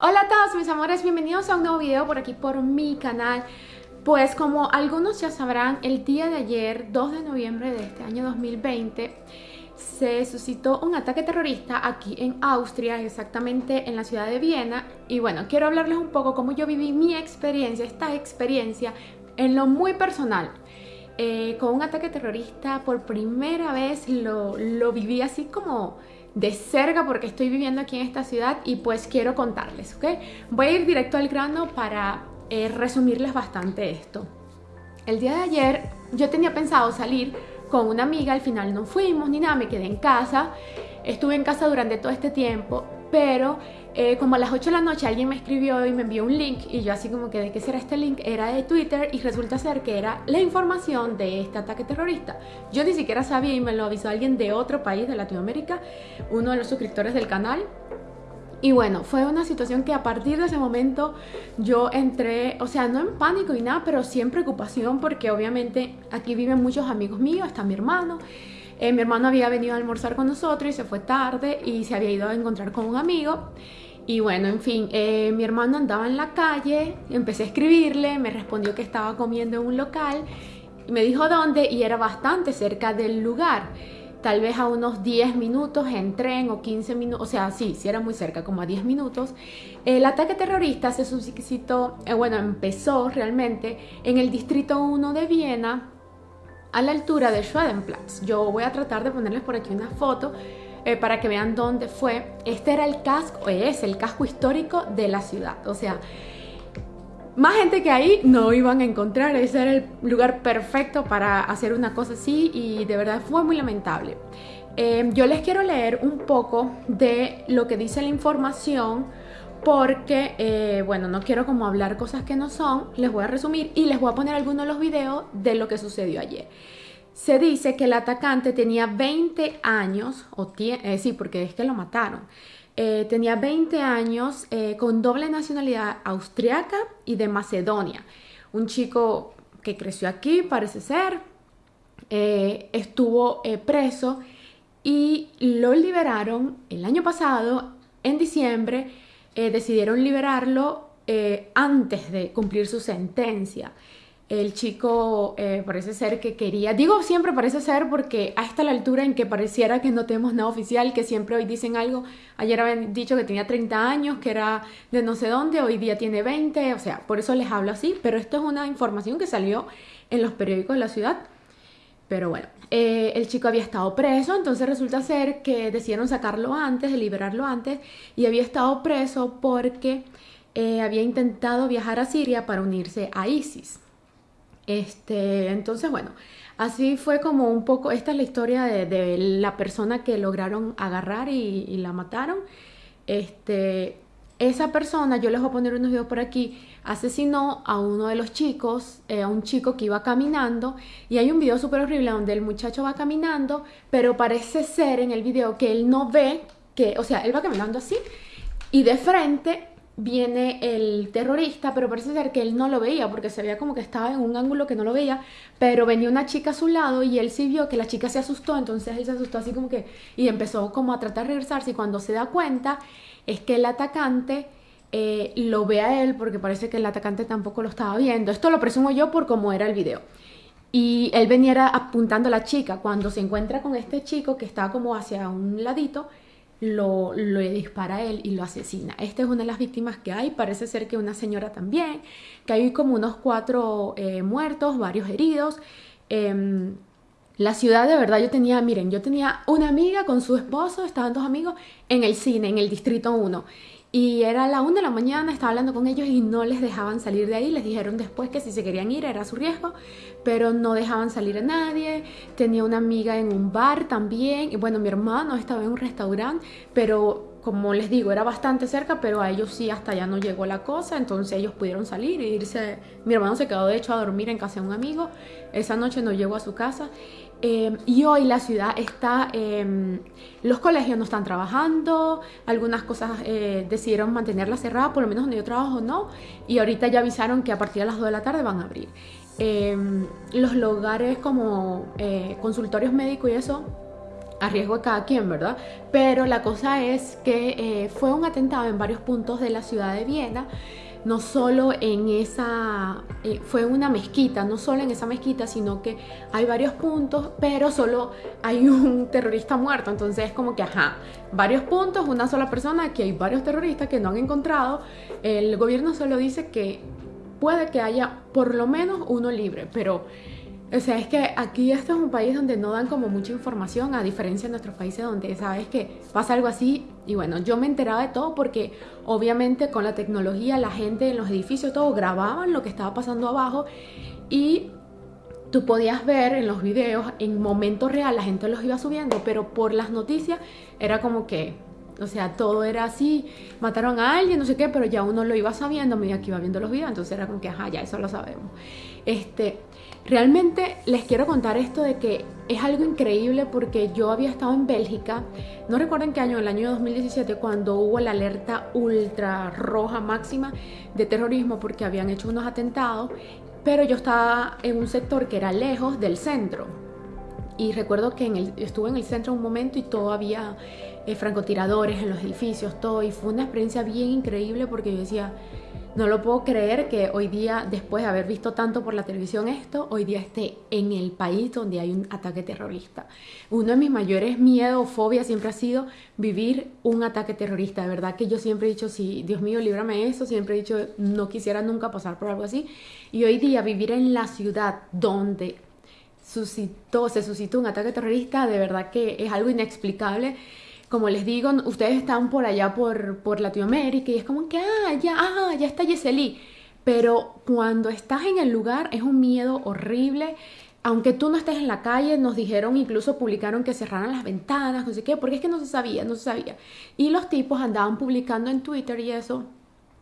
Hola a todos mis amores, bienvenidos a un nuevo video por aquí por mi canal. Pues como algunos ya sabrán, el día de ayer, 2 de noviembre de este año 2020 Se suscitó un ataque terrorista aquí en Austria, exactamente en la ciudad de Viena. Y bueno, quiero hablarles un poco cómo yo viví mi experiencia, esta experiencia en lo muy personal eh, Con un ataque terrorista por primera vez lo, lo viví así como de cerca porque estoy viviendo aquí en esta ciudad y pues quiero contarles, ¿ok? Voy a ir directo al grano para eh, resumirles bastante esto. El día de ayer yo tenía pensado salir con una amiga, al final no fuimos ni nada, me quedé en casa. Estuve en casa durante todo este tiempo, pero eh, como a las 8 de la noche alguien me escribió y me envió un link y yo así como que de qué será este link, era de Twitter y resulta ser que era la información de este ataque terrorista. Yo ni siquiera sabía y me lo avisó alguien de otro país de Latinoamérica, uno de los suscriptores del canal. Y bueno, fue una situación que a partir de ese momento yo entré, o sea, no en pánico y nada, pero sí en preocupación porque obviamente aquí viven muchos amigos míos, está mi hermano, eh, mi hermano había venido a almorzar con nosotros y se fue tarde y se había ido a encontrar con un amigo. Y bueno, en fin, eh, mi hermano andaba en la calle, empecé a escribirle, me respondió que estaba comiendo en un local y me dijo dónde y era bastante cerca del lugar. Tal vez a unos 10 minutos en tren o 15 minutos, o sea, sí, sí era muy cerca, como a 10 minutos. El ataque terrorista se suscitó, eh, bueno, empezó realmente en el distrito 1 de Viena, a la altura de Schwedenplatz. Yo voy a tratar de ponerles por aquí una foto eh, para que vean dónde fue. Este era el casco, es el casco histórico de la ciudad. O sea, más gente que ahí no iban a encontrar. Ese era el lugar perfecto para hacer una cosa así y de verdad fue muy lamentable. Eh, yo les quiero leer un poco de lo que dice la información porque, eh, bueno, no quiero como hablar cosas que no son, les voy a resumir y les voy a poner algunos de los videos de lo que sucedió ayer. Se dice que el atacante tenía 20 años, o eh, sí, porque es que lo mataron, eh, tenía 20 años con doble nacionalidad austriaca y de Macedonia. Un chico que creció aquí, parece ser, estuvo preso y lo liberaron el año pasado, en diciembre, eh, decidieron liberarlo eh, antes de cumplir su sentencia. El chico eh, parece ser que quería, digo siempre parece ser porque hasta la altura en que pareciera que no tenemos nada oficial, que siempre hoy dicen algo, ayer habían dicho que tenía 30 años, que era de no sé dónde, hoy día tiene 20, o sea, por eso les hablo así, pero esto es una información que salió en los periódicos de la ciudad pero bueno, eh, el chico había estado preso, entonces resulta ser que decidieron sacarlo antes, liberarlo antes, y había estado preso porque eh, había intentado viajar a Siria para unirse a ISIS. Este, entonces, bueno, así fue como un poco, esta es la historia de, la persona que lograron agarrar y, la mataron. Este, esa persona, yo les voy a poner unos videos por aquí, asesinó a uno de los chicos, eh, a un chico que iba caminando, y hay un video súper horrible donde el muchacho va caminando, pero parece ser en el video que él no ve, que, o sea, él va caminando así, y de frente viene el terrorista, pero parece ser que él no lo veía, porque se veía como que estaba en un ángulo que no lo veía, pero venía una chica a su lado y él sí vio que la chica se asustó, entonces él se asustó así como que, y empezó como a tratar de regresarse, y cuando se da cuenta, es que el atacante eh, lo ve a él porque parece que el atacante tampoco lo estaba viendo. Esto lo presumo yo por cómo era el video. Y él venía apuntando a la chica. Cuando se encuentra con este chico que está como hacia un ladito, lo, lo dispara a él y lo asesina. Esta es una de las víctimas que hay. Parece ser que una señora también. Que hay como unos cuatro eh, muertos, varios heridos. Em, la ciudad de verdad yo tenía, miren, yo tenía una amiga con su esposo, estaban dos amigos en el cine, en el Distrito 1. Y era la 1 de la mañana, estaba hablando con ellos y no les dejaban salir de ahí. Les dijeron después que si se querían ir era su riesgo, pero no dejaban salir a nadie. Tenía una amiga en un bar también. Y bueno, mi hermano estaba en un restaurante, pero como les digo, era bastante cerca, pero a ellos sí hasta ya no llegó la cosa. Entonces ellos pudieron salir e irse. Mi hermano se quedó de hecho a dormir en casa de un amigo. Esa noche no llegó a su casa. Em, y hoy la ciudad está, em, los colegios no están trabajando, algunas cosas eh, decidieron mantenerlas cerradas, por lo menos donde yo trabajo no, y ahorita ya avisaron que a partir de las 2 de la tarde van a abrir. Em, los lugares como eh, consultorios médicos y eso a riesgo de cada quien, ¿verdad? Pero la cosa es que eh, fue un atentado en varios puntos de la ciudad de Viena no solo en esa, eh, fue una mezquita, no solo en esa mezquita, sino que hay varios puntos, pero solo hay un terrorista muerto. Entonces es como que, ajá, varios puntos, una sola persona, aquí hay varios terroristas que no han encontrado. El gobierno solo dice que puede que haya por lo menos uno libre, pero o sea, es que aquí esto es un país donde no dan como mucha información, a diferencia de nuestros países donde sabes que pasa algo así. Y bueno, yo me enteraba de todo porque obviamente con la tecnología la gente en los edificios, todo grababan lo que estaba pasando abajo y tú podías ver en los videos en momento real, la gente los iba subiendo, pero por las noticias era como que, o sea, todo era así, mataron a alguien, no sé qué, pero ya uno lo iba sabiendo a medida que iba viendo los videos, entonces era como que, ajá, ya eso lo sabemos. Este, Realmente les quiero contar esto de que es algo increíble porque yo había estado en Bélgica, no recuerdo en qué año, el año 2017, cuando hubo la alerta ultra roja máxima de terrorismo porque habían hecho unos atentados, pero yo estaba en un sector que era lejos del centro. Y recuerdo que en el, estuve en el centro un momento y todavía eh, francotiradores en los edificios, todo, y fue una experiencia bien increíble porque yo decía, no lo puedo creer que hoy día, después de haber visto tanto por la televisión esto, hoy día esté en el país donde hay un ataque terrorista. Uno de mis mayores miedos o fobias siempre ha sido vivir un ataque terrorista. De verdad que yo siempre he dicho, sí, Dios mío, líbrame eso. Siempre he dicho, no quisiera nunca pasar por algo así. Y hoy día vivir en la ciudad donde suscitó, se suscitó un ataque terrorista, de verdad que es algo inexplicable como les digo, ustedes están por allá por, por Latinoamérica y es como que, ah, ya, ah, ya está Yeseli. Pero cuando estás en el lugar es un miedo horrible. Aunque tú no estés en la calle, nos dijeron, incluso publicaron que cerraran las ventanas, no sé qué, porque es que no se sabía, no se sabía. Y los tipos andaban publicando en Twitter y eso,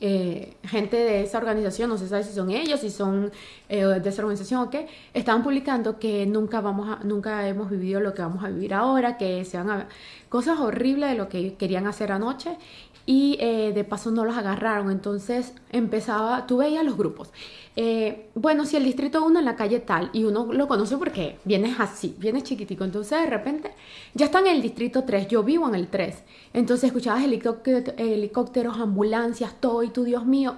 eh, gente de esa organización, no se sabe si son ellos, si son eh, de esa organización o qué, estaban publicando que nunca vamos a, nunca hemos vivido lo que vamos a vivir ahora, que se van a cosas horribles de lo que querían hacer anoche y eh, de paso no los agarraron. Entonces empezaba, tú veías los grupos. Eh, bueno, si el distrito 1 en la calle tal y uno lo conoce porque vienes así, vienes chiquitico. Entonces de repente ya está en el distrito 3, yo vivo en el 3. Entonces escuchabas helicópteros, ambulancias, todo y tú, Dios mío.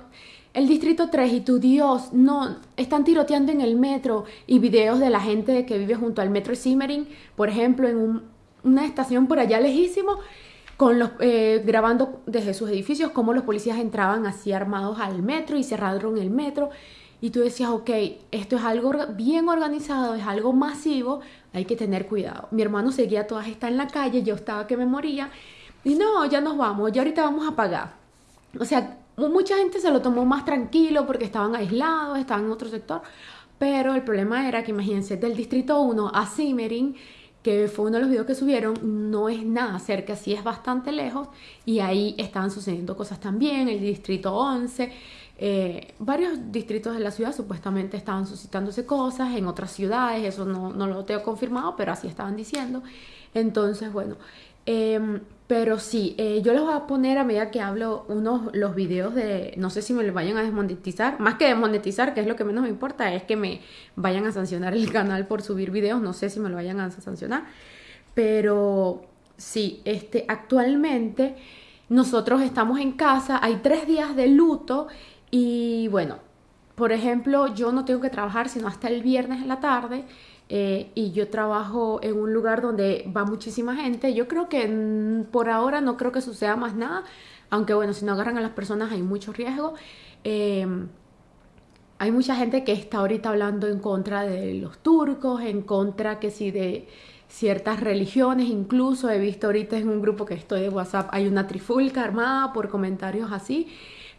El distrito 3 y tu Dios, no, están tiroteando en el metro y videos de la gente que vive junto al metro Simmering, por ejemplo, en un una estación por allá lejísimo, con los, eh, grabando desde sus edificios cómo los policías entraban así armados al metro y cerraron el metro. Y tú decías, ok, esto es algo bien organizado, es algo masivo, hay que tener cuidado. Mi hermano seguía todas estas en la calle, yo estaba que me moría. Y no, ya nos vamos, ya ahorita vamos a pagar. O sea, mucha gente se lo tomó más tranquilo porque estaban aislados, estaban en otro sector. Pero el problema era que, imagínense, del distrito 1 a Simmering que fue uno de los videos que subieron, no es nada cerca, sí es bastante lejos y ahí estaban sucediendo cosas también, el distrito 11, eh, varios distritos de la ciudad supuestamente estaban suscitándose cosas, en otras ciudades, eso no, no lo tengo confirmado, pero así estaban diciendo. Entonces, bueno, Em, pero sí, eh, yo les voy a poner a medida que hablo unos los videos de, no sé si me los vayan a desmonetizar, más que desmonetizar, que es lo que menos me importa, es que me vayan a sancionar el canal por subir videos, no sé si me lo vayan a sancionar, pero sí, este, actualmente nosotros estamos en casa, hay tres días de luto y bueno, por ejemplo, yo no tengo que trabajar sino hasta el viernes en la tarde. Eh, y yo trabajo en un lugar donde va muchísima gente. Yo creo que por ahora no creo que suceda más nada, aunque bueno, si no agarran a las personas hay mucho riesgo. Em, hay mucha gente que está ahorita hablando en contra de los turcos, en contra que si de ciertas religiones, incluso he visto ahorita en un grupo que estoy de WhatsApp, hay una trifulca armada por comentarios así.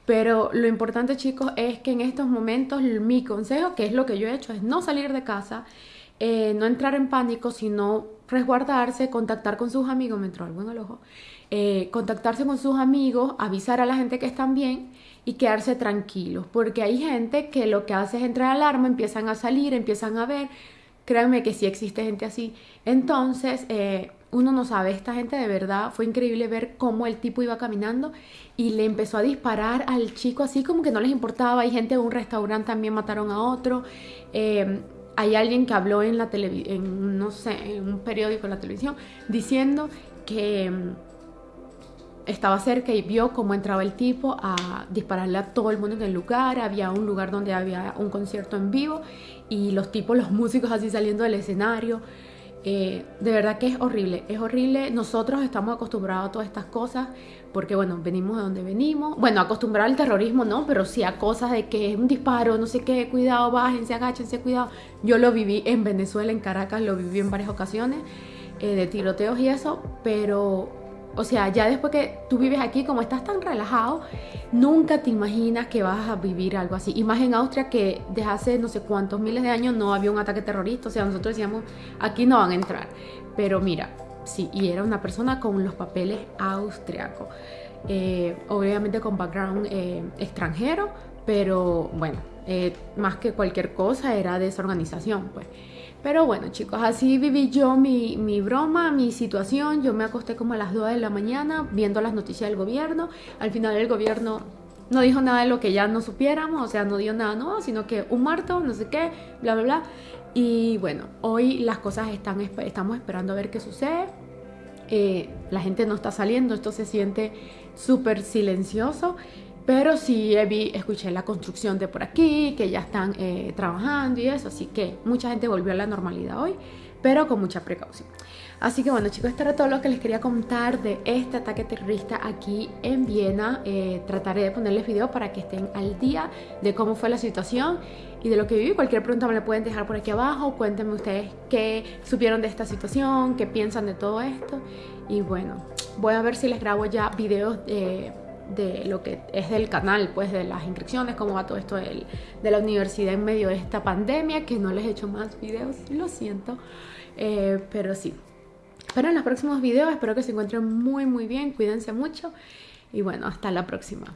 Pero lo importante chicos es que en estos momentos mi consejo, que es lo que yo he hecho, es no salir de casa, eh, no entrar en pánico, sino resguardarse, contactar con sus amigos, me entró algo en el ojo, eh, contactarse con sus amigos, avisar a la gente que están bien y quedarse tranquilos, porque hay gente que lo que hace es entrar alarma, empiezan a salir, empiezan a ver, créanme que sí existe gente así, entonces eh, uno no sabe, esta gente de verdad fue increíble ver cómo el tipo iba caminando y le empezó a disparar al chico así como que no les importaba, hay gente de un restaurante también mataron a otro, hay alguien que habló en la televisión, no sé, en un periódico, en la televisión, diciendo que mm, estaba cerca y vio cómo entraba el tipo a dispararle a todo el mundo en el lugar. Había un lugar donde había un concierto en vivo y los tipos, los músicos así saliendo del escenario. Eh, de verdad que es horrible, es horrible. Nosotros estamos acostumbrados a todas estas cosas porque, bueno, venimos de donde venimos. Bueno, acostumbrados al terrorismo no, pero sí a cosas de que es un disparo, no sé qué, cuidado, bájense, agáchense, cuidado. Yo lo viví en Venezuela, en Caracas, lo viví en varias ocasiones eh, de tiroteos y eso, pero o sea, ya después que tú vives aquí, como estás tan relajado, nunca te imaginas que vas a vivir algo así. Y más en Austria que desde hace no sé cuántos miles de años no había un ataque terrorista. O sea, nosotros decíamos, aquí no van a entrar. Pero mira, sí, y era una persona con los papeles austriacos. Eh, obviamente con background eh, extranjero, pero bueno, eh, más que cualquier cosa era de esa organización, pues. Pero bueno chicos, así viví yo mi, mi, broma, mi situación. Yo me acosté como a las 2 de la mañana viendo las noticias del gobierno. Al final el gobierno no dijo nada de lo que ya no supiéramos, o sea, no dio nada nuevo, sino que un muerto, no sé qué, bla, bla, bla. Y bueno, hoy las cosas están, estamos esperando a ver qué sucede. Eh, la gente no está saliendo, esto se siente súper silencioso. Pero sí vi, escuché la construcción de por aquí, que ya están eh, trabajando y eso, así que mucha gente volvió a la normalidad hoy, pero con mucha precaución. Así que bueno chicos, esto era todo lo que les quería contar de este ataque terrorista aquí en Viena. Eh, trataré de ponerles videos para que estén al día de cómo fue la situación y de lo que viví. Cualquier pregunta me la pueden dejar por aquí abajo. Cuéntenme ustedes qué supieron de esta situación, qué piensan de todo esto. Y bueno, voy a ver si les grabo ya videos de de lo que es del canal, pues de las inscripciones, cómo va todo esto de, la universidad en medio de esta pandemia, que no les he hecho más videos, lo siento, eh, pero sí. Pero en los próximos videos espero que se encuentren muy muy bien, cuídense mucho y bueno, hasta la próxima.